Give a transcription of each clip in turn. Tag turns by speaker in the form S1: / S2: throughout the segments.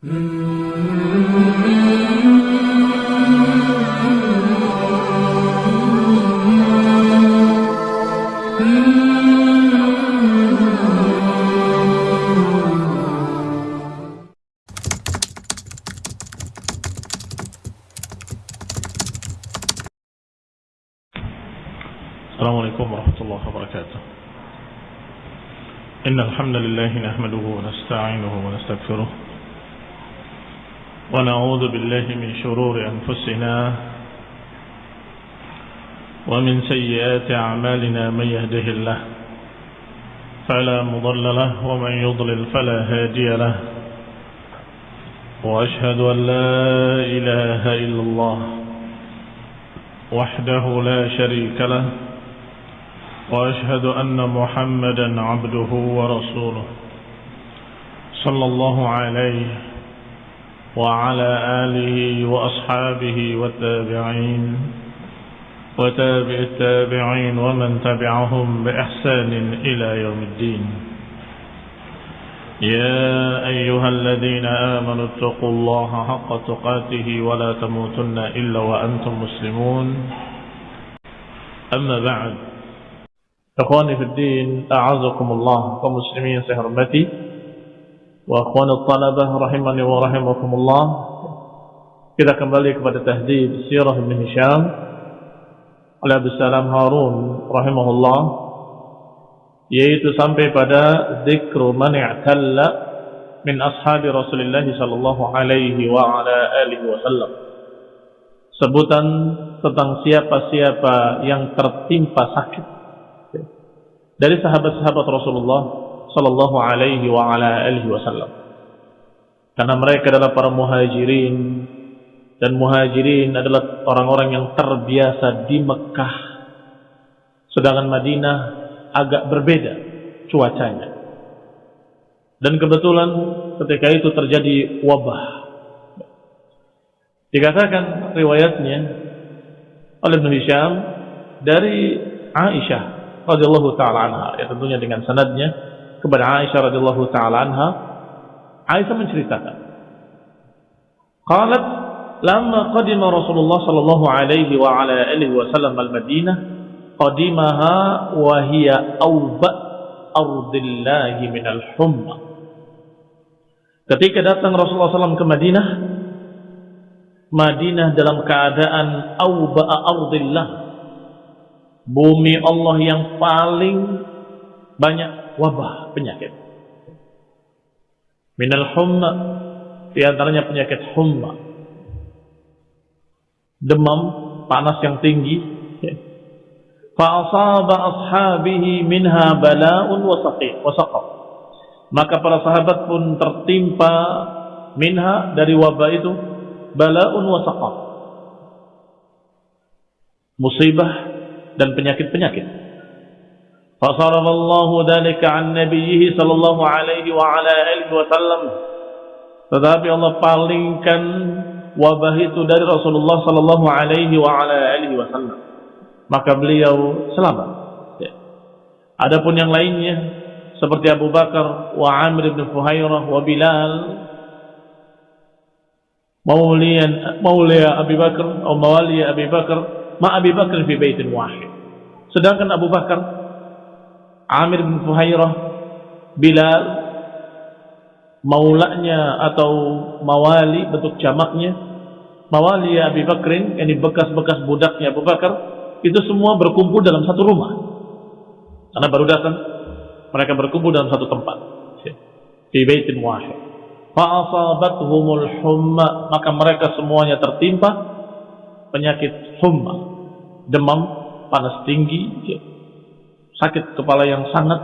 S1: السلام عليكم ورحمة الله وبركاته. إن الحمد لله نحمده ونستعينه ونستغفره ونعوذ بالله من شرور أنفسنا ومن سيئات أعمالنا من يهده الله فلا مضل له ومن يضلل فلا هادي له وأشهد أن لا إله إلا الله وحده لا شريك له وأشهد أن محمدا عبده ورسوله صلى الله عليه وعلى آله وأصحابه والتابعين وتابع التابعين ومن تبعهم بإحسان إلى يوم الدين. يا أيها الذين آمنوا اتقوا الله حق تقاته ولا تموتن إلا وأنتم مسلمون. أما بعد Ikhwani fi din, a'azakumullah kaum muslimin yang akhwani talabah rahimani wa rahimakumullah. Kita kembali kepada tahdid Sirah Ibn Hisham oleh Abu Harun rahimahullah yaitu sampai pada zikru man i'talla min ashabi Rasulullah sallallahu alaihi wa ala alihi wasallam. Sebutan tentang siapa-siapa yang tertimpa sakit dari sahabat-sahabat Rasulullah sallallahu alaihi wa ala alihi wasallam. Karena mereka adalah para muhajirin dan muhajirin adalah orang-orang yang terbiasa di Mekah. Sedangkan Madinah agak berbeda cuacanya. Dan kebetulan ketika itu terjadi wabah. Dikatakan riwayatnya oleh Ibn Hisham dari Aisyah radhiyallahu taala anha ya tentunya dengan sanadnya kepada Aisyah radhiyallahu taala anha Aisyah menceritakan qalat lamma qadima Rasulullah sallallahu alaihi wa ala alihi wasallam al-Madinah qadimaha wa hiya awba ardillahi min al-humma ketika datang Rasulullah SAW ke Madinah Madinah dalam keadaan awba ardillah. Bumi Allah yang paling banyak wabah penyakit. Minal humma di antaranya penyakit humma. Demam, panas yang tinggi. Fa'asaba ashabihi minha bala'un wa saqim wa saqam. Maka para sahabat pun tertimpa minha dari wabah itu bala'un wa saqam. Musibah dan penyakit-penyakit. Fasarafallahu dzalika an nabiyhi sallallahu alaihi wa ala alihi wasallam. Tetapi Allah palingkan wabah itu dari Rasulullah sallallahu alaihi wa ala wasallam. Maka beliau selamat. Ya. Adapun yang lainnya seperti Abu Bakar wa Amr bin Fuhairah wa Bilal maulian maulia Abu Bakar atau mawali Abu Bakar ma Abi Bakar fi baitin wahid. Sedangkan Abu Bakar, Amir bin Fuhairah, Bilal, maulanya atau mawali bentuk jamaknya, mawali Abi Bakrin, ini bekas-bekas budaknya Abu Bakar, itu semua berkumpul dalam satu rumah. Karena baru datang, mereka berkumpul dalam satu tempat. Di baitin wahid. Fa'asabathumul humma, maka mereka semuanya tertimpa penyakit humma, demam, panas tinggi, sakit kepala yang sangat.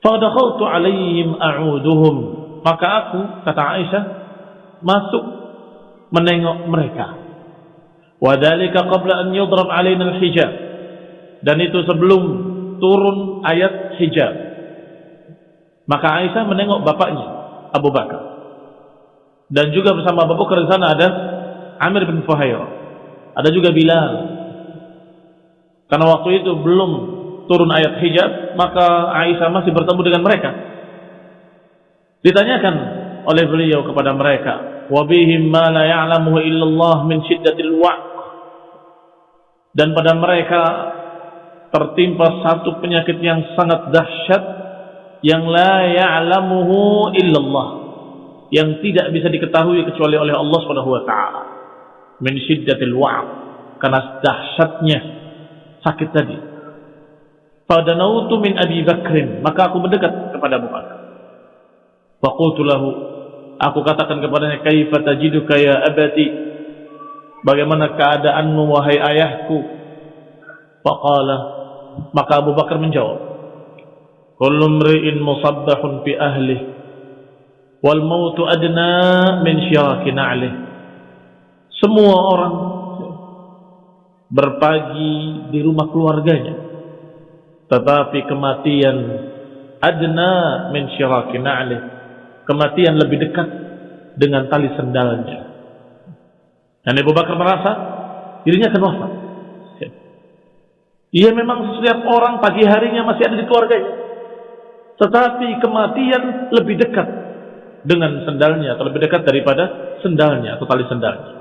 S1: Fadakhaltu alaihim a'uduhum. Maka aku, kata Aisyah, masuk menengok mereka. Wadhalika qabla an yudrab alaina al-hijab. Dan itu sebelum turun ayat hijab. Maka Aisyah menengok bapaknya, Abu Bakar. Dan juga bersama Abu Bakar di sana ada Amir bin Fuhairah. Ada juga Bilal. Karena waktu itu belum turun ayat hijab, maka Aisyah masih bertemu dengan mereka. Ditanyakan oleh beliau kepada mereka wabihim ma la ya'lamuhu illallah min syiddatil wa'q dan pada mereka tertimpa satu penyakit yang sangat dahsyat yang la ya'lamuhu illallah yang tidak bisa diketahui kecuali oleh Allah Subhanahu wa taala min syiddatil wa'q karena dahsyatnya sakit tadi. Fadanautu min Abi Bakrin. Maka aku mendekat kepada Abu Bakar faqultu lahu. Aku katakan kepadanya kaifa tajiduka ya abati? Bagaimana keadaanmu wahai ayahku? Faqala. Maka Abu Bakar menjawab kullu mri'in musabbahun fi ahlihi wal mautu adna min syiraki na'lih semua orang berpagi di rumah keluarganya. Tetapi kematian adna min na'lih kematian lebih dekat dengan tali sendalnya. Dan Abu Bakar merasa dirinya akan wafat. Ia memang setiap orang pagi harinya masih ada di keluarganya. Tetapi kematian lebih dekat dengan sendalnya atau lebih dekat daripada sendalnya atau tali sendalnya.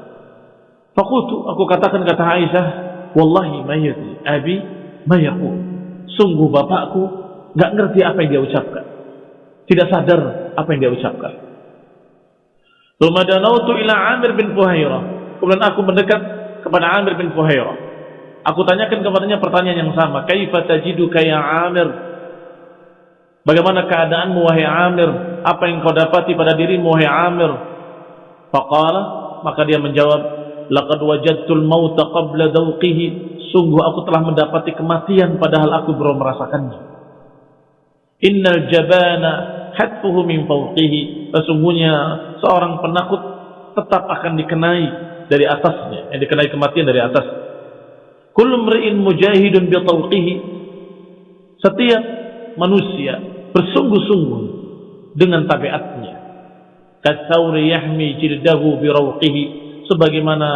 S1: Fakultu aku katakan kata Aisyah, wallahi mayati abi mayaku. Sungguh bapakku nggak ngerti apa yang dia ucapkan, tidak sadar apa yang dia ucapkan. Lumadanautu ila Amir bin Fuhairah. Kemudian aku mendekat kepada Amir bin Fuhairah. Aku tanyakan kepadanya pertanyaan yang sama. Kaifa tajidu kaya Amir? Bagaimana keadaanmu wahai Amir? Apa yang kau dapati pada dirimu wahai Amir? Faqala, maka dia menjawab, laqad wajadtul mauta qabla dawqihi. Sungguh aku telah mendapati kematian padahal aku belum merasakannya. Innal jabana hatfuhu min fawqihi. Sesungguhnya seorang penakut tetap akan dikenai dari atasnya, yang dikenai kematian dari atas. Kullu mri'in mujahidun bi tawqihi. Setiap manusia bersungguh-sungguh dengan tabiatnya. Kasauri yahmi jildahu birawqihi sebagaimana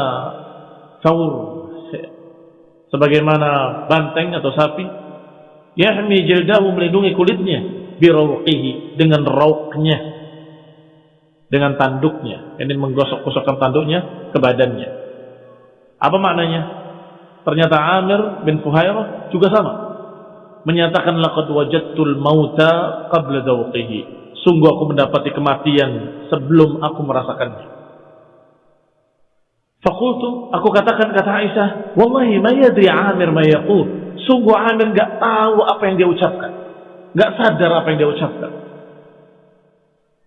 S1: saur sebagaimana banteng atau sapi yahmi jildahu melindungi kulitnya birawqihi dengan rauknya dengan tanduknya ini menggosok-gosokkan tanduknya ke badannya apa maknanya ternyata Amir bin Fuhairah juga sama menyatakan laqad wajadtul mauta qabla dawqihi. Sungguh aku mendapati kematian sebelum aku merasakannya. Fakultu, aku katakan kata Aisyah, Wallahi ma yadri Amir ma yaqul. Sungguh Amir enggak tahu apa yang dia ucapkan. Enggak sadar apa yang dia ucapkan.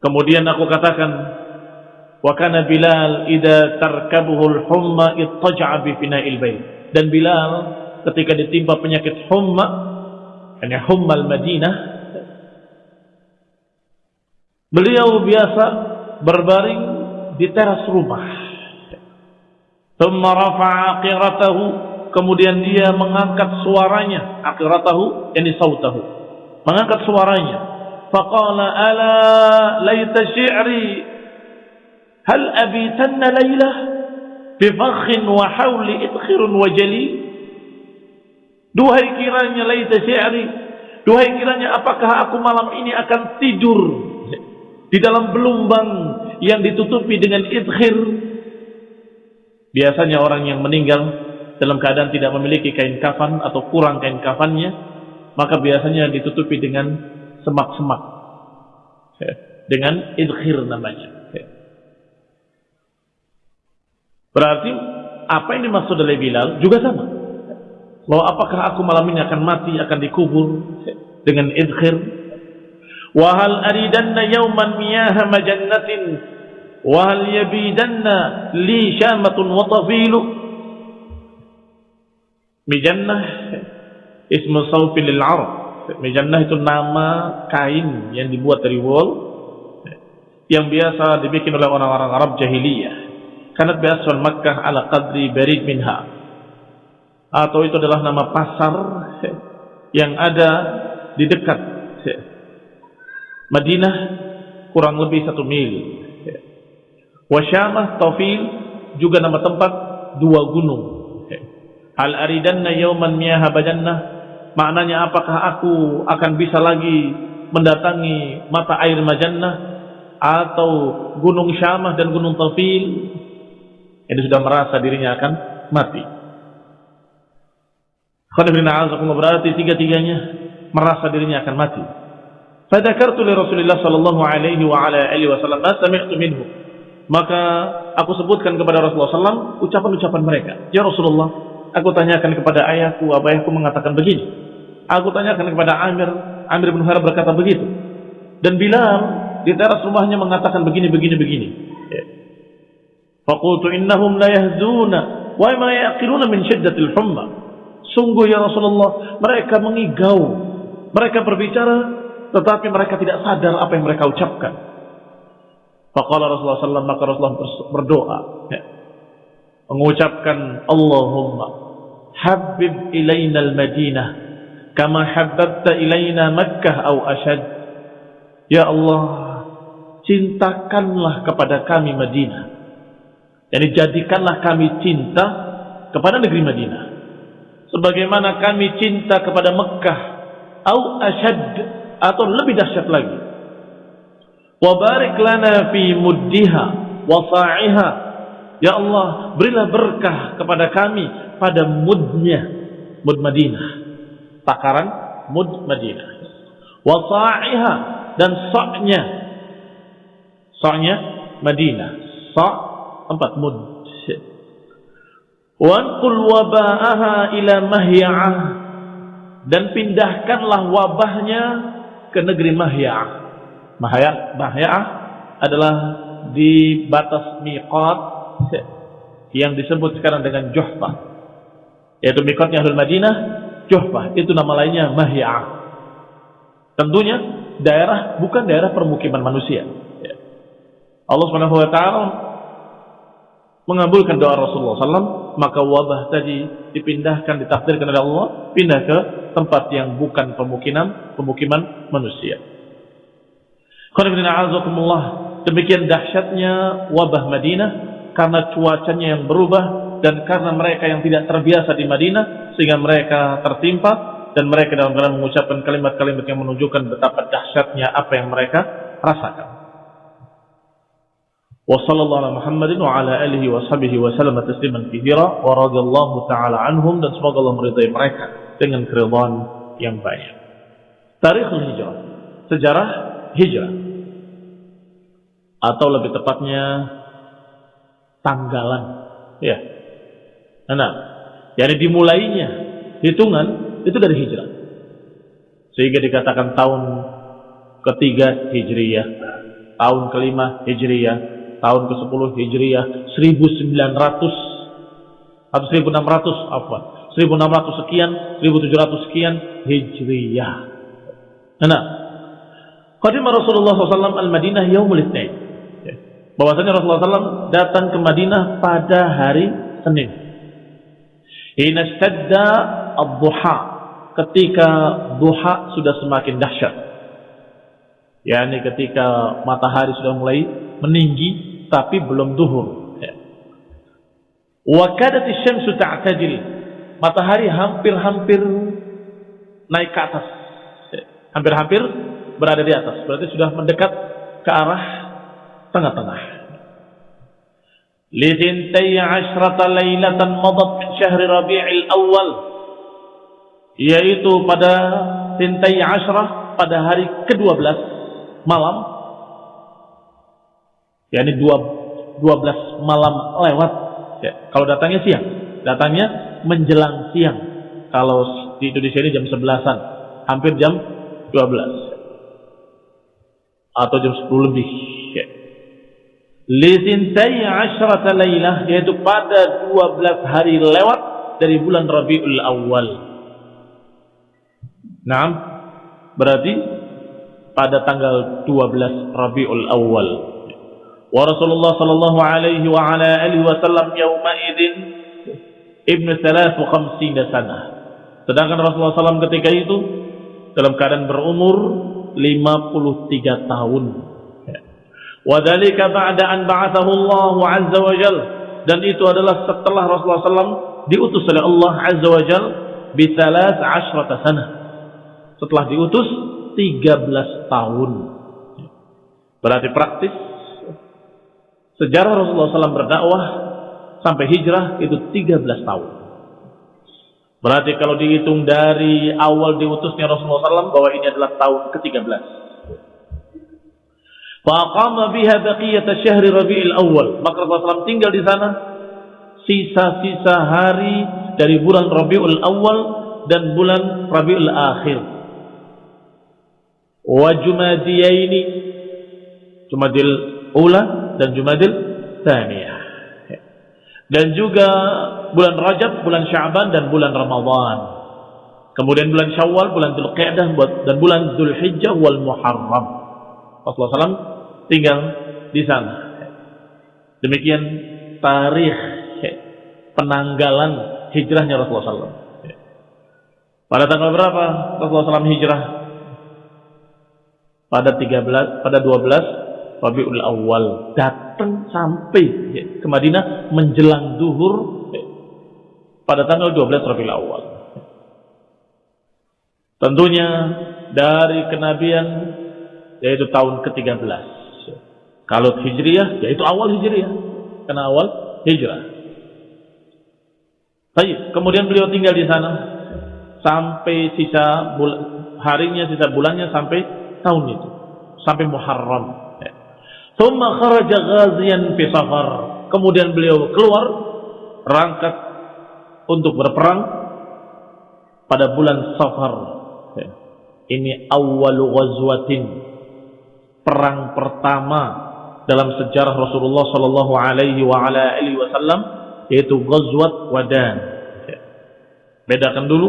S1: Kemudian aku katakan, Wa kana Bilal idza tarkabuhu al-humma ittaja'a bi fina'il bait. Dan Bilal ketika ditimpa penyakit humma, yani hummal Madinah, beliau biasa berbaring di teras rumah. Thumma rafa'a aqiratahu, kemudian dia mengangkat suaranya, aqiratahu yani sautahu. Mengangkat suaranya. Faqala ala laita syi'ri? Hal abitanna laylah bi fakhin wa hawli idkhirun wa jali Duhai kiranya laita syi'ri Duhai kiranya apakah aku malam ini akan tidur di dalam belumbang yang ditutupi dengan idkhir Biasanya orang yang meninggal dalam keadaan tidak memiliki kain kafan atau kurang kain kafannya, maka biasanya ditutupi dengan semak-semak. Dengan idkhir namanya. Berarti apa yang dimaksud oleh Bilal juga sama. Bahwa apakah aku malam ini akan mati, akan dikubur dengan idkhir? Wahal aridanna yawman miyaha majannatin وهل يبيدن لي شامة وطفيل Mijannah ismu saufin lil Arab. Mijannah itu nama kain yang dibuat dari wool yang biasa dibikin oleh orang-orang Arab jahiliyah. Karena biasa Makkah ala qadri barid minha. Atau itu adalah nama pasar yang ada di dekat Madinah kurang lebih satu mil Wasyamah Tawfil juga nama tempat dua gunung. Hal aridanna yauman miyaha bajannah maknanya apakah aku akan bisa lagi mendatangi mata air majannah atau gunung Syamah dan gunung Tafil ini sudah merasa dirinya akan mati. berarti tiga-tiganya merasa dirinya akan mati. Fadakartu li Rasulullah sallallahu alaihi wa ala alihi wasallam ma sami'tu minhu. Maka aku sebutkan kepada Rasulullah SAW ucapan-ucapan mereka. Ya Rasulullah, aku tanyakan kepada ayahku, ayahku mengatakan begini. Aku tanyakan kepada Amir, Amir bin Harab berkata begitu. Dan Bilal di teras rumahnya mengatakan begini, begini, begini. Ya. Fakultu innahum la yahzuna wa ma yaqiluna min syiddatil humma. Sungguh ya Rasulullah, mereka mengigau. Mereka berbicara tetapi mereka tidak sadar apa yang mereka ucapkan. Faqala Rasulullah SAW maka Rasulullah berdoa ya. mengucapkan Allahumma habib ilaina al-Madinah kama habbabta ilaina Makkah au ashad. Ya Allah, cintakanlah kepada kami Madinah. Jadi jadikanlah kami cinta kepada negeri Madinah. Sebagaimana kami cinta kepada Mekah au ashad atau lebih dahsyat lagi. Wa barik lana fi muddiha wa sa'iha. Ya Allah, berilah berkah kepada kami pada mudnya, mud Madinah. Takaran mud Madinah. Wa sa'iha dan sa'nya. Sa'nya Madinah. Sa' empat mud. Wanqul waba'aha ila mahya'ah dan pindahkanlah wabahnya ke negeri Mahya. Mahya, Mahya adalah di batas miqat yang disebut sekarang dengan Juhfa. Yaitu miqatnya Ahlul Madinah, Juhfa. Itu nama lainnya Mahya. Tentunya daerah bukan daerah permukiman manusia. Allah Subhanahu wa taala mengabulkan doa Rasulullah SAW, maka wabah tadi dipindahkan, ditakdirkan oleh Allah, pindah ke tempat yang bukan pemukiman, pemukiman manusia. Demikian dahsyatnya wabah Madinah karena cuacanya yang berubah dan karena mereka yang tidak terbiasa di Madinah sehingga mereka tertimpa dan mereka dalam dalam mengucapkan kalimat-kalimat yang menunjukkan betapa dahsyatnya apa yang mereka rasakan. وصلى الله على محمد وعلى آله وصحبه وسلم تسليما كثيرا ورضي الله تعالى عنهم dan semoga Allah meridai mereka dengan keridhaan yang banyak. Tarikh hijrah, sejarah hijrah. Atau lebih tepatnya tanggalan. Ya. Nah, jadi dimulainya hitungan itu dari hijrah. Sehingga dikatakan tahun ketiga Hijriyah, tahun kelima Hijriyah, tahun ke-10 Hijriah 1900 atau 1600 apa 1600 sekian 1700 sekian Hijriah nah Qadimah Rasulullah SAW al-Madinah yaumul itsnain bahwasanya Rasulullah SAW datang ke Madinah pada hari Senin hina stadda ad-duha ketika duha sudah semakin dahsyat yakni ketika matahari sudah mulai meninggi tapi belum duhur. Ya. Wa kadati syamsu ta'tadil. Matahari hampir-hampir naik ke atas. Ya. Hampir-hampir berada di atas. Berarti sudah mendekat ke arah tengah-tengah. Lidintai ashrata laylatan madat min syahri rabi'il awal. Yaitu pada tintai ashrah pada hari ke-12 malam yakni dua, 12 malam lewat ya, kalau datangnya siang datangnya menjelang siang kalau di Indonesia ini jam 11an hampir jam 12 atau jam 10 lebih. Lisintai asyrata laylah yaitu pada 12 hari lewat dari bulan Rabiul Awal. Nah, berarti pada tanggal 12 Rabiul Awal. Wa Rasulullah sallallahu alaihi wa ala alihi wasallam yauma idzin ibnu 53 sana. Sedangkan Rasulullah sallallahu ketika itu dalam keadaan berumur 53 tahun. Wadhalika ba'da an ba'athahu Allah azza wa jal. Dan itu adalah setelah Rasulullah SAW diutus oleh Allah azza wa jal bisalas ashrata sana. Setelah diutus 13 tahun. Berarti praktis sejarah Rasulullah SAW berdakwah sampai hijrah itu 13 tahun. Berarti kalau dihitung dari awal diutusnya Rasulullah SAW bahwa ini adalah tahun ke-13. Faqama biha baqiyata syahri Rabiul Awal. Maka Rasulullah SAW tinggal di sana sisa-sisa hari dari bulan Rabiul Awal dan bulan Rabiul Akhir. Wa Jumadiyaini Jumadil Ula dan Jumadil Thaniyah. Dan juga bulan Rajab, bulan Sya'ban dan bulan Ramadhan. Kemudian bulan Syawal, bulan Dzulqa'dah dan bulan Dzulhijjah wal Muharram. Rasulullah tinggal di sana. Demikian tarikh penanggalan hijrahnya Rasulullah SAW. Pada tanggal berapa Rasulullah SAW hijrah? Pada 13, pada 12 Rabiul Awal datang sampai ke Madinah menjelang duhur pada tanggal 12 Rabiul Awal. Tentunya dari kenabian yaitu tahun ke-13. Kalau Hijriyah yaitu awal Hijriyah. Karena awal Hijrah. Baik, kemudian beliau tinggal di sana sampai sisa harinya, sisa bulannya sampai tahun itu. Sampai Muharram. Thumma kharaja ghaziyan fi safar. Kemudian beliau keluar rangkat untuk berperang pada bulan Safar. Ini awal ghazwatin perang pertama dalam sejarah Rasulullah sallallahu alaihi wasallam yaitu Ghazwat Wadan. Bedakan dulu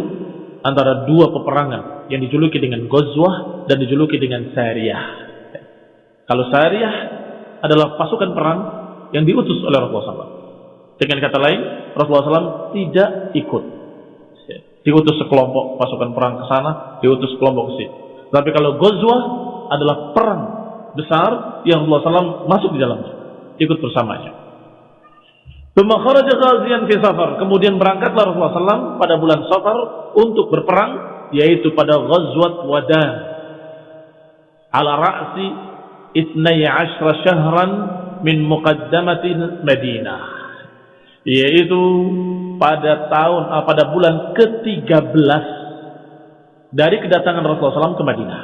S1: antara dua peperangan yang dijuluki dengan Ghazwah dan dijuluki dengan Sariyah. Kalau Sariyah adalah pasukan perang yang diutus oleh Rasulullah SAW. Dengan kata lain, Rasulullah SAW tidak ikut. Diutus sekelompok pasukan perang ke sana, diutus sekelompok ke sini. Tapi kalau Ghazwah adalah perang besar yang Rasulullah SAW masuk di dalamnya, ikut bersamanya. Kemudian berangkatlah Rasulullah SAW pada bulan Safar untuk berperang, yaitu pada Ghazwat Wadan. Ala ra'si itnai ashra syahran min muqaddamatin Madinah yaitu pada tahun uh, pada bulan ke-13 dari kedatangan Rasulullah SAW ke Madinah.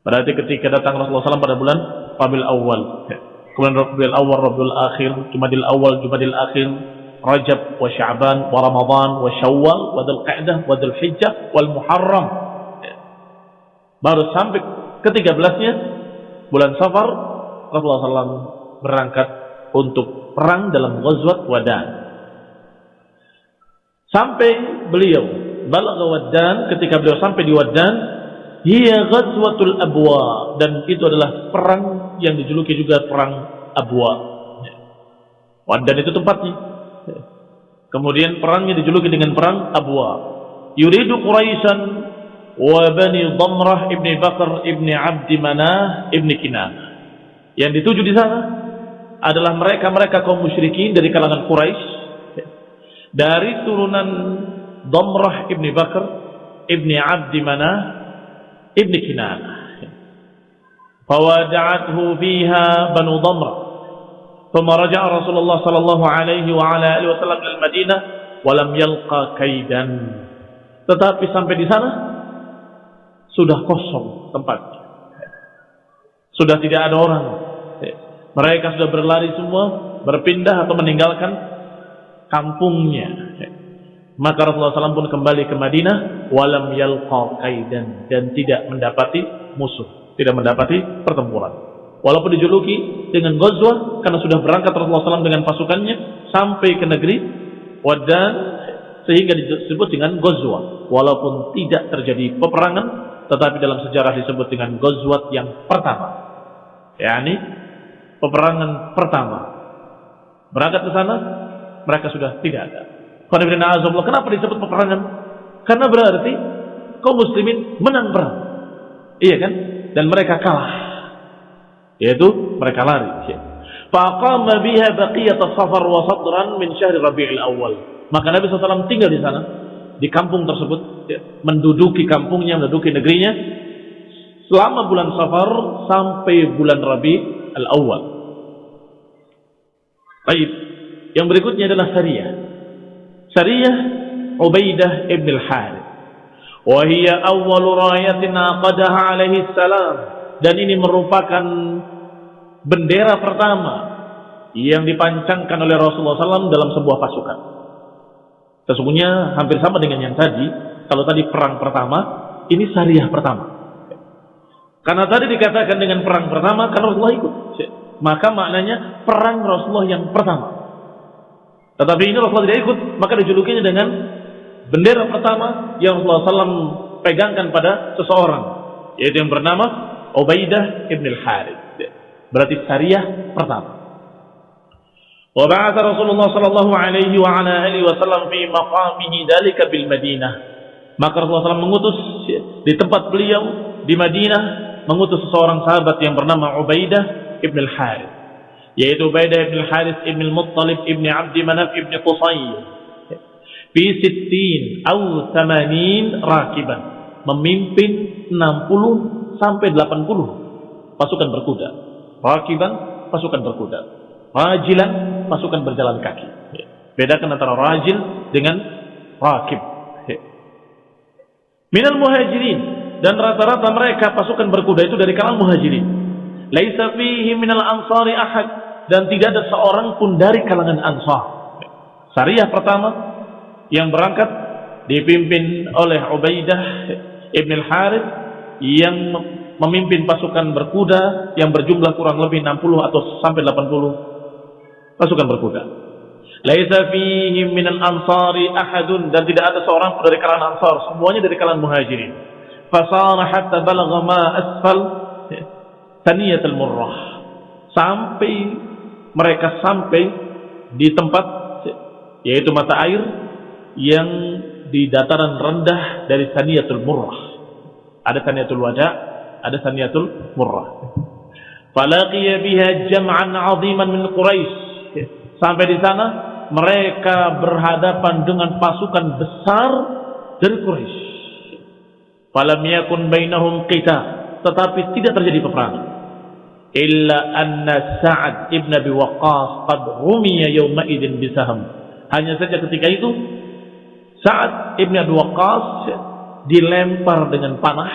S1: Berarti ketika datang Rasulullah SAW pada bulan Rabiul Awal. Kemudian Rabiul Awal, Rabiul Akhir, Jumadil Awal, Jumadil Akhir, Rajab, wa Sya'ban, wa Ramadan, wa Syawal, wa Dhul Qa'dah, wa Dhul Hijjah, wal Muharram. Baru sampai ke-13-nya bulan Safar Rasulullah SAW berangkat untuk perang dalam Ghazwat Wadan. Sampai beliau balagha Wadan ketika beliau sampai di Wadan, hiya Ghazwatul Abwa dan itu adalah perang yang dijuluki juga perang Abwa. Wadan itu tempatnya. Kemudian perangnya dijuluki dengan perang Abwa. Yuridu Quraisyan wa Bani Damrah ibni Bakar ibni Abdi Manah ibni Kinanah. Yang dituju di sana adalah mereka-mereka kaum musyrikin dari kalangan Quraisy dari turunan Domrah ibni Bakar ibni Abdi Manah Ibn Kinana. Fawada'athu fiha Banu Dhamra, Thumma raja'a Rasulullah sallallahu alaihi wa ala alihi wasallam ila Madinah wa lam yalqa kaidan. Tetapi sampai di sana sudah kosong tempat, Sudah tidak ada orang. Mereka sudah berlari semua, berpindah atau meninggalkan kampungnya. Maka Rasulullah SAW pun kembali ke Madinah, walam yalqa kaidan dan tidak mendapati musuh, tidak mendapati pertempuran. Walaupun dijuluki dengan Ghazwah karena sudah berangkat Rasulullah SAW dengan pasukannya sampai ke negeri Wadan sehingga disebut dengan Ghazwah. Walaupun tidak terjadi peperangan, tetapi dalam sejarah disebut dengan Ghazwat yang pertama. yakni peperangan pertama. Berangkat ke sana, mereka sudah tidak ada. Kenapa disebut peperangan? Karena berarti kaum muslimin menang perang. Iya kan? Dan mereka kalah. Yaitu mereka lari. Faqama biha baqiyat safar wa sadran min syahr Rabiul Awal. Maka Nabi SAW tinggal di sana, di kampung tersebut, ya, menduduki kampungnya, menduduki negerinya selama bulan Safar sampai bulan Rabi al-Awwal. Baik, yang berikutnya adalah Sariyah. Sariyah Ubaidah ibn al-Harith. Wahia awal rayatin aqadaha alaihi salam. Dan ini merupakan bendera pertama yang dipancangkan oleh Rasulullah SAW dalam sebuah pasukan. Sesungguhnya hampir sama dengan yang tadi. Kalau tadi perang pertama, ini syariah pertama. Karena tadi dikatakan dengan perang pertama, karena Rasulullah ikut. Maka maknanya perang Rasulullah yang pertama. Tetapi ini Rasulullah tidak ikut, maka dijulukinya dengan bendera pertama yang Rasulullah SAW pegangkan pada seseorang, yaitu yang bernama Ubaidah ibn al-Harith. Berarti syariah pertama. Wa ba'atha Rasulullah sallallahu alaihi wa ala alihi wasallam fi maqamihi bil Madinah. Maka Rasulullah SAW mengutus di tempat beliau di Madinah mengutus seseorang sahabat yang bernama Ubaidah ibn al-Harith yaitu Ubaidah ibn al-Harith ibn al-Muttalib ibn Abd Manaf ibn Qusay fi sittin au tamanin rakiban. Memimpin 60 sampai 80 pasukan berkuda. Rakiban pasukan berkuda. Rajilan pasukan berjalan kaki. Bedakan antara rajil dengan rakib. Minal muhajirin. Dan rata-rata mereka pasukan berkuda itu dari kalangan muhajirin. Laisa fihi minal ansari ahad dan tidak ada seorang pun dari kalangan ansar syariah pertama yang berangkat dipimpin oleh Ubaidah Ibn al-Harith yang memimpin pasukan berkuda yang berjumlah kurang lebih 60 atau sampai 80 pasukan berkuda. Laisa fihi minal ansari ahadun dan tidak ada seorang pun dari kalangan ansar, semuanya dari kalangan muhajirin. Fasara hatta balagha ma asfal taniyatul murrah. Sampai mereka sampai di tempat yaitu mata air yang di dataran rendah dari Saniyatul Murrah. Ada Saniyatul Wada, ada Saniyatul Murrah. Falaqiya biha jam'an 'aziman min Quraisy. Sampai di sana mereka berhadapan dengan pasukan besar dari Quraisy. Falam yakun bainahum qital, tetapi tidak terjadi peperangan. Illa anna Sa'ad ibn Abi Waqqas qad rumiya yawma idzin bisaham. Hanya saja ketika itu saat Ibn Abi Waqqas dilempar dengan panah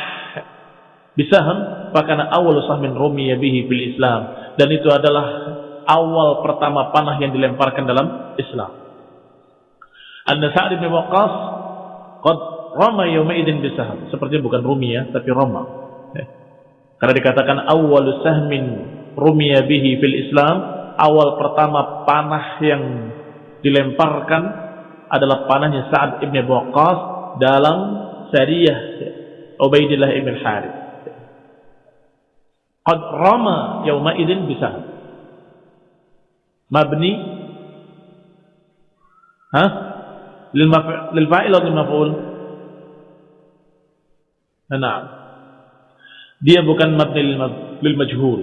S1: bisaham fakana awal sahmin rumiya bihi fil Islam dan itu adalah awal pertama panah yang dilemparkan dalam Islam. Anna Sa'ad bin Waqqas qad rama yawma idzin bisaham seperti bukan rumiya tapi rama. Karena dikatakan awal sahmin rumiya bihi fil Islam awal pertama panah yang dilemparkan adalah panahnya Sa'ad ibn Waqqas dalam Sariyah Ubaidillah ibn Harith. Qad rama yawma idzin bisa. Mabni ha? Lil fa'il atau lil maf'ul? Nah. Dia bukan mabni lil majhul,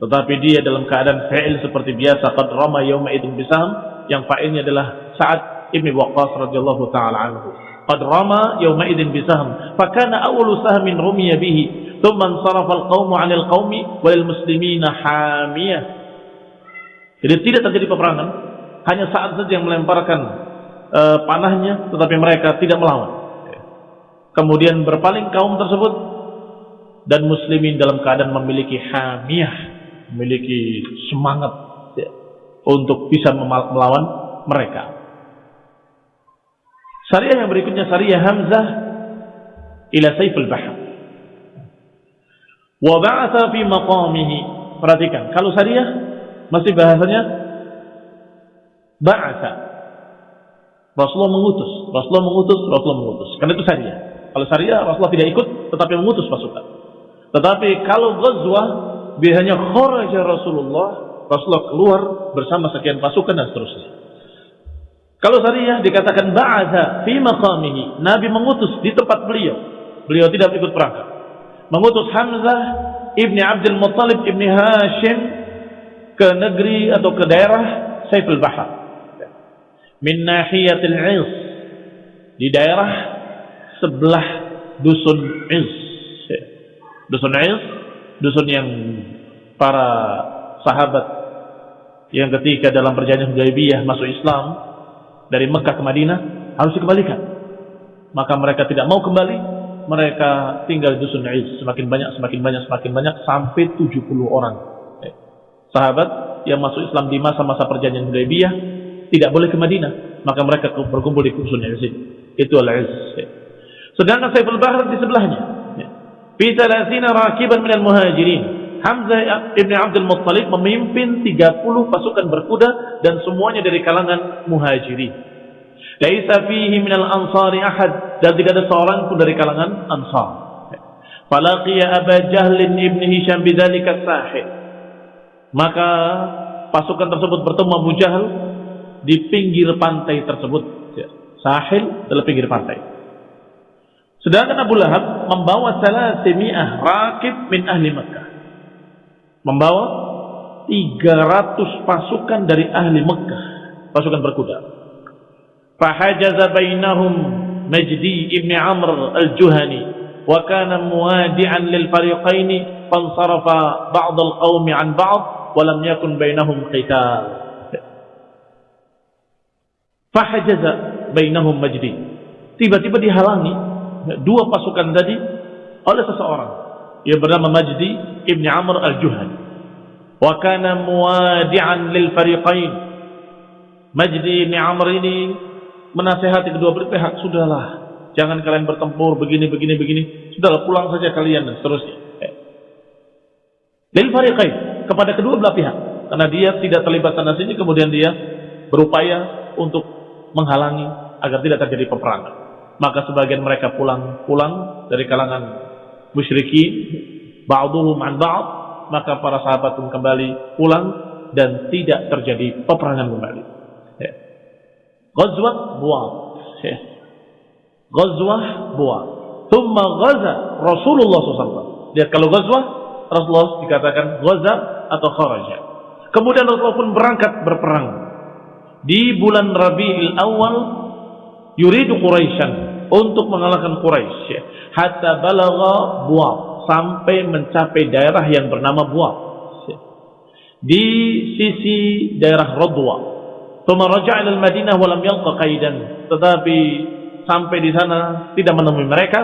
S1: tetapi dia dalam keadaan fa'il seperti biasa. Qad rama yawma idzin bisam yang fa'ilnya adalah saat Ibn Waqqas radhiyallahu taala anhu. Qad rama yawma idzin bisahm, fakana awwalu sahmin rumiya bihi, thumma sarafa al-qaumu 'anil qaumi wal muslimina hamiyah. Jadi tidak terjadi peperangan, hanya saat saja yang melemparkan uh, panahnya. Tetapi mereka tidak melawan. Kemudian berpaling kaum tersebut dan muslimin dalam keadaan memiliki hamiyah, memiliki semangat ya, untuk bisa melawan mereka. Syariah yang berikutnya syariah Hamzah ila Saiful Bahr. Wa ba'atha fi maqamihi. Perhatikan, kalau syariah masih bahasanya ba'atha. Rasulullah mengutus, Rasulullah mengutus, Rasulullah mengutus. Karena itu syariah. Kalau syariah Rasulullah tidak ikut tetapi mengutus pasukan. Tetapi kalau ghazwah biasanya kharaja Rasulullah, Rasulullah keluar bersama sekian pasukan dan seterusnya. Kalau syariah dikatakan ba'atha fi maqamihi, Nabi mengutus di tempat beliau. Beliau tidak ikut perangkat. Mengutus Hamzah ibni Abdul Muttalib ibni Hashim ke negeri atau ke daerah Saiful Bahar. Min nahiyatil Is. Di daerah sebelah dusun Is. Dusun Is, dusun yang para sahabat yang ketika dalam perjanjian Hudaybiyah masuk Islam dari Mekah ke Madinah harus dikembalikan. Maka mereka tidak mau kembali, mereka tinggal di dusun Is semakin banyak, semakin banyak, semakin banyak sampai 70 orang. Eh, sahabat yang masuk Islam di masa-masa perjanjian Hudaybiyah tidak boleh ke Madinah, maka mereka berkumpul di dusun Is. Itu al-Iz. Sedangkan Saiful Bahar di sebelahnya. Fi 30 rakiban minal muhajirin. Hamzah ibn Abdul Muttalib memimpin 30 pasukan berkuda dan semuanya dari kalangan muhajirin. Laisa fihi minal ansari ahad dan tidak ada seorang pun dari kalangan ansar. Falaqiya Aba Jahlin ibn Hisham bidzalika sahih. Maka pasukan tersebut bertemu Abu Jahal di pinggir pantai tersebut. Sahil adalah pinggir pantai. Sedangkan Abu Lahab membawa salah semi'ah rakib min ahli Mekah. Membawa 300 pasukan dari ahli Mekah. Pasukan berkuda. Fahajaza bainahum Majdi ibn Amr al-Juhani. Wa kana muwadi'an lil fariqaini. Fansarafa ba'd al-qawmi an ba'd. Walam yakun bainahum qital. Fahajaza bainahum Majdi. Tiba-tiba dihalangi dua pasukan tadi oleh seseorang. Yang bernama Majdi Ibn Amr Al-Juhani. Wa kana muwadi'an lil fariqain. Majdi Ibn Amr ini menasehati kedua pihak sudahlah jangan kalian bertempur begini begini begini. Sudahlah pulang saja kalian dan seterusnya. Eh. lil fariqain kepada kedua belah pihak. Karena dia tidak terlibat sana sini kemudian dia berupaya untuk menghalangi agar tidak terjadi peperangan maka sebagian mereka pulang-pulang dari kalangan musyrikin ba'duhum an ba'd maka para sahabat pun kembali pulang dan tidak terjadi peperangan kembali. Ya. Ghazwat Buat ya. Ghazwah Buat Thumma ghaza Rasulullah SAW Lihat kalau ghazwah Rasulullah dikatakan ghaza atau kharaja. Kemudian Rasulullah pun berangkat berperang. Di bulan Rabi'il Awal Yuridu Quraisyan untuk mengalahkan Quraisy hatta balagha Buat sampai mencapai daerah yang bernama Buat di sisi daerah Radwa. Thumma raja'a ila Madinah wa lam yalqa qaidan. Tetapi sampai di sana tidak menemui mereka.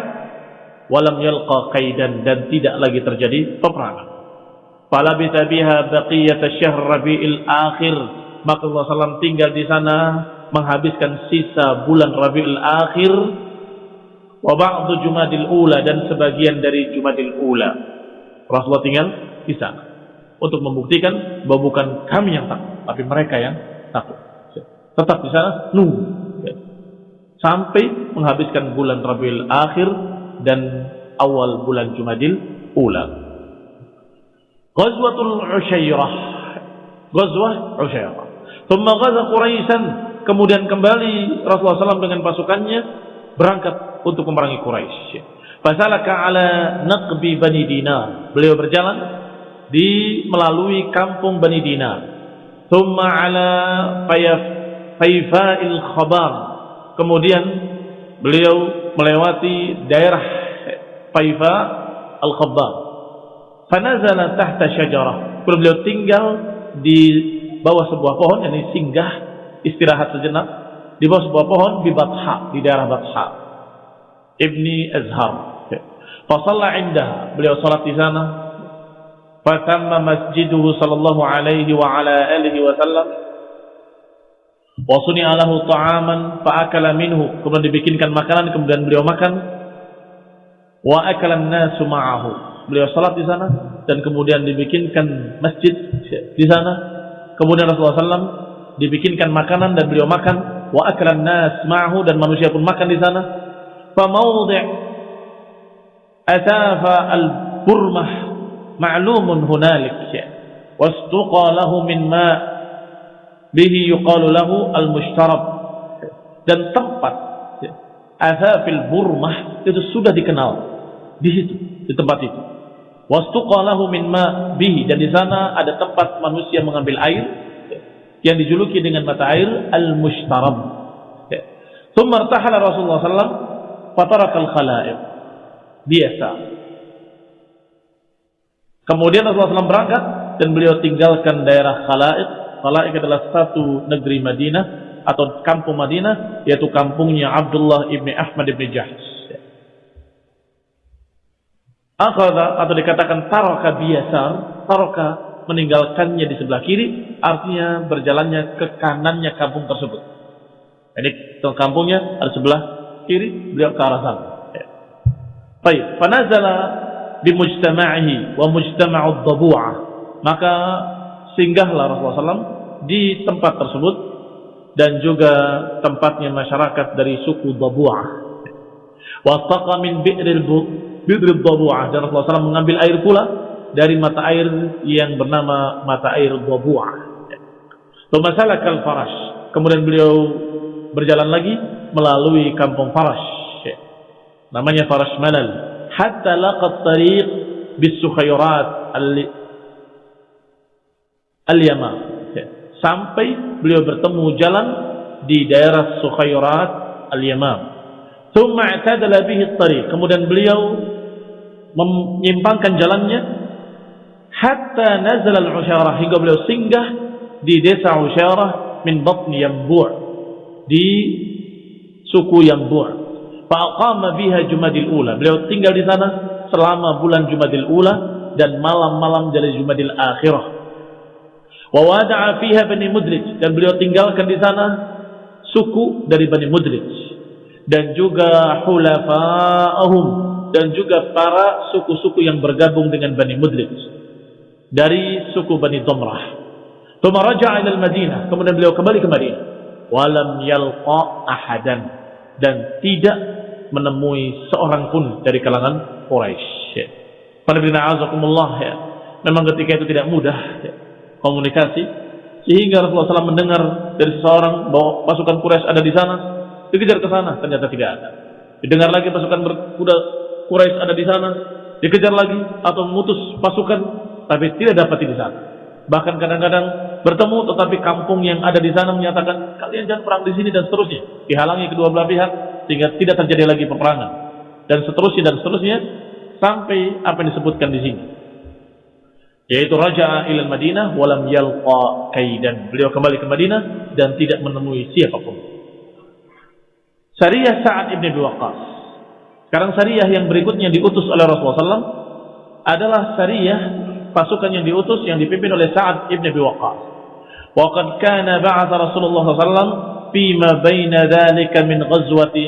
S1: Wa lam yalqa qaidan dan tidak lagi terjadi peperangan. Falabitha biha baqiyat asy-syahr Rabiul Akhir. Maka Allah SAW tinggal di sana menghabiskan sisa bulan Rabiul Akhir wa ba'du Jumadil Ula dan sebagian dari Jumadil Ula. Rasulullah tinggal di sana untuk membuktikan bahwa bukan kami yang takut, tapi mereka yang takut. Tetap di sana nunggu sampai menghabiskan bulan Rabiul Akhir dan awal bulan Jumadil Ula. Ghazwatul Usyairah. Ghazwah Usyairah. Thumma ghaza Quraisyan, kemudian kembali Rasulullah SAW dengan pasukannya berangkat untuk memerangi Quraisy. Fasalaka ala naqbi Bani Dinar. Beliau berjalan di melalui kampung Bani Dinar. Thumma ala Faifa'il Khabar. Kemudian beliau melewati daerah Faifa Al-Khabar. Fanazala tahta syajarah. Beliau tinggal di bawah sebuah pohon, yang singgah istirahat sejenak di bawah sebuah pohon di Batha, di daerah Batha. Ibni Azhar. Fasalla indah, beliau salat di sana. Fatamma masjiduhu sallallahu alaihi wa ala alihi wa sallam. Wa suni'a lahu ta'aman fa'akala minhu. Kemudian dibikinkan makanan, kemudian beliau makan. Wa akala nasu ma'ahu. Beliau salat di sana dan kemudian dibikinkan masjid di sana. Kemudian Rasulullah SAW dibikinkan makanan dan beliau makan wa aklan nas ma'ahu dan manusia pun makan di sana mawdi' atafa al-burmah ma'lumun hunalik wastuqa lahu min ma' bihi yuqalu lahu al-mushtarab dan tempat azafil burmah itu sudah dikenal di situ di tempat itu. wastuqa lahu min ma bihi. Dan di sana ada tempat manusia mengambil air yang dijuluki dengan mata air al-mushtarab. Thumma irtahala Rasulullah sallallahu fataraka al-khalaiq. Biasa. Kemudian Rasulullah SAW berangkat dan beliau tinggalkan daerah Khalaid. Khalaid adalah satu negeri Madinah atau kampung Madinah yaitu kampungnya Abdullah ibni Ahmad ibni Jahsh. Akhada atau dikatakan taroka biasa, taroka meninggalkannya di sebelah kiri, artinya berjalannya ke kanannya kampung tersebut. Jadi kampungnya ada sebelah kiri, beliau ke arah sana. Baik, fanazala di mujtama'ihi wa mujtama'ud dhabu'ah. Maka singgahlah Rasulullah SAW di tempat tersebut dan juga tempatnya masyarakat dari suku Dhabu'ah. Wa taqa min bi'ril bidrib dhabu'ah dan Rasulullah SAW mengambil air pula dari mata air yang bernama mata air dhabu'ah. Tumasalah kal farash. Kemudian beliau berjalan lagi melalui kampung Farash. Namanya Farash Malal. Hatta laqat tariq bis sukhayrat al-Yamam. Sampai beliau bertemu jalan di daerah Sukhayrat al-Yamam. Thumma i'tadala bihi tariq. Kemudian beliau menyimpangkan jalannya hatta nazal al-Usyarah hingga beliau singgah di desa Usyarah min batni Yambu' di suku Yambu' faqama biha Jumadil Ula. Beliau tinggal di sana selama bulan Jumadil Ula dan malam-malam dari Jumadil Akhirah. Wa wada'a fiha Bani Mudrij. Dan beliau tinggalkan di sana suku dari Bani Mudrij. Dan juga hulafa'ahum. Dan juga para suku-suku yang bergabung dengan Bani Mudlij dari suku Bani Domrah. Thumma raja'a ila Madinah, kemudian beliau kembali ke Madinah. Walam yalqa ahadan dan tidak menemui seorang pun dari kalangan Quraisy. Azakumullah ya. Memang ketika itu tidak mudah ya, komunikasi sehingga Rasulullah SAW mendengar dari seseorang bahwa pasukan Quraisy ada di sana, dikejar ke sana, ternyata tidak ada. Didengar lagi pasukan berkuda Quraisy ada di sana, dikejar lagi atau memutus pasukan, tapi tidak dapat di sana. Bahkan kadang-kadang bertemu tetapi kampung yang ada di sana menyatakan kalian jangan perang di sini dan seterusnya, dihalangi kedua belah pihak sehingga tidak terjadi lagi peperangan. Dan seterusnya dan seterusnya sampai apa yang disebutkan di sini. Yaitu Raja ilal Madinah walam yalqa kaidan. Beliau kembali ke Madinah dan tidak menemui siapa pun. Syariah Sa'ad ibn Abi Waqqas. Sekarang syariah yang berikutnya diutus oleh Rasulullah SAW adalah syariah pasukan yang diutus yang dipimpin oleh Sa'ad ibn Abi Waqqas. Waqad kana ba'atha Rasulullah SAW fima baina dhalika min ghazwati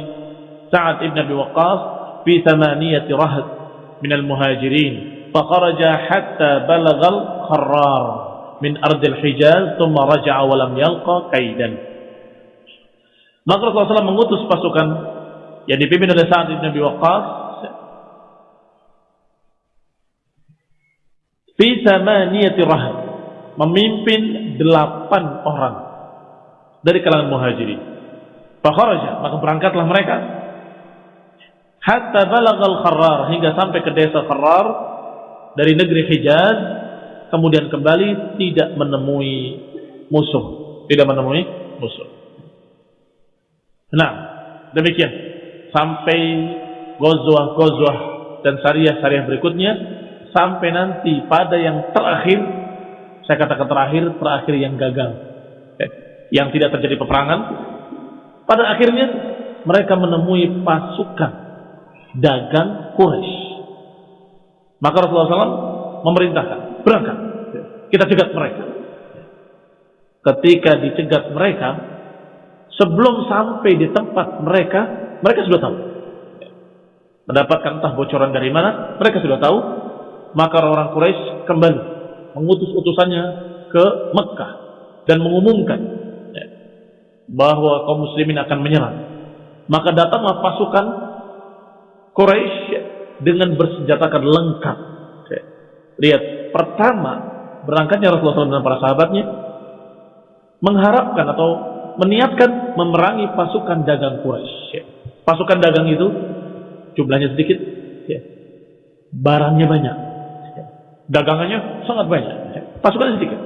S1: Sa'ad ibn Abi Waqqas fi thamaniyati rahd min al-muhajirin فخرج حتى بلغ الخرار من أرض الحجاز ثم رجع ولم يلقى كيدا Maka Rasulullah SAW mengutus pasukan yang dipimpin oleh Sa'ad bin Abi Waqqas fi samaniyati rahab memimpin delapan orang dari kalangan muhajirin. Fakharaja maka berangkatlah mereka. Hatta balagal kharrar hingga sampai ke desa kharrar dari negeri Hijaz kemudian kembali tidak menemui musuh. Tidak menemui musuh. Nah demikian. Sampai gozwah-gozwah dan syariah-syariah berikutnya sampai nanti pada yang terakhir saya katakan terakhir terakhir yang gagal eh, yang tidak terjadi peperangan pada akhirnya mereka menemui pasukan dagang Quraisy maka Rasulullah SAW memerintahkan berangkat kita cegat mereka ketika dicegat mereka sebelum sampai di tempat mereka mereka sudah tahu. Mendapatkan entah bocoran dari mana, mereka sudah tahu. Maka orang Quraisy kembali mengutus utusannya ke Mekah dan mengumumkan ya, bahwa kaum muslimin akan menyerang. Maka datanglah pasukan Quraisy dengan bersenjatakan lengkap. Ya. Lihat, pertama berangkatnya Rasulullah SAW dan para sahabatnya mengharapkan atau meniatkan memerangi pasukan dagang Quraisy. Ya pasukan dagang itu jumlahnya sedikit, ya. barangnya banyak, ya. Dagangannya sangat banyak, ya. pasukannya sedikit.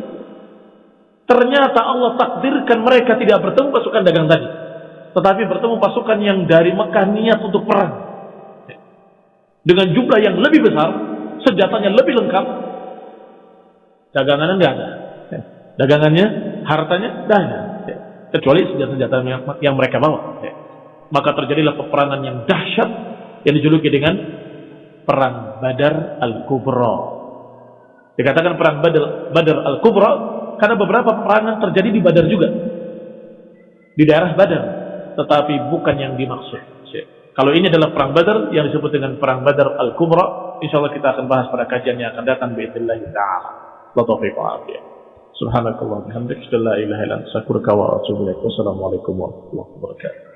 S1: Ternyata Allah takdirkan mereka tidak bertemu pasukan dagang tadi, tetapi bertemu pasukan yang dari Mekah niat untuk perang. Dengan jumlah yang lebih besar, senjatanya lebih lengkap, Dagangannya nggak ada. Ya. Dagangannya, hartanya nggak ada. Kecuali senjata-senjata yang, mereka bawa. Maka terjadilah peperangan yang dahsyat yang dijuluki dengan perang Badar Al-Kubra. Dikatakan perang Badar, Badar Al-Kubra karena beberapa peperangan terjadi di Badar juga. Di daerah Badar, tetapi bukan yang dimaksud. Kalau ini adalah perang Badar yang disebut dengan perang Badar Al-Kubra, insyaallah kita akan bahas pada kajian yang akan datang باذن taala. La taufiq wa afiyah. Subhanakallah bihamdika la ilaha illa anta astaghfiruka wa atubu ilaik. Wassalamualaikum warahmatullahi wabarakatuh.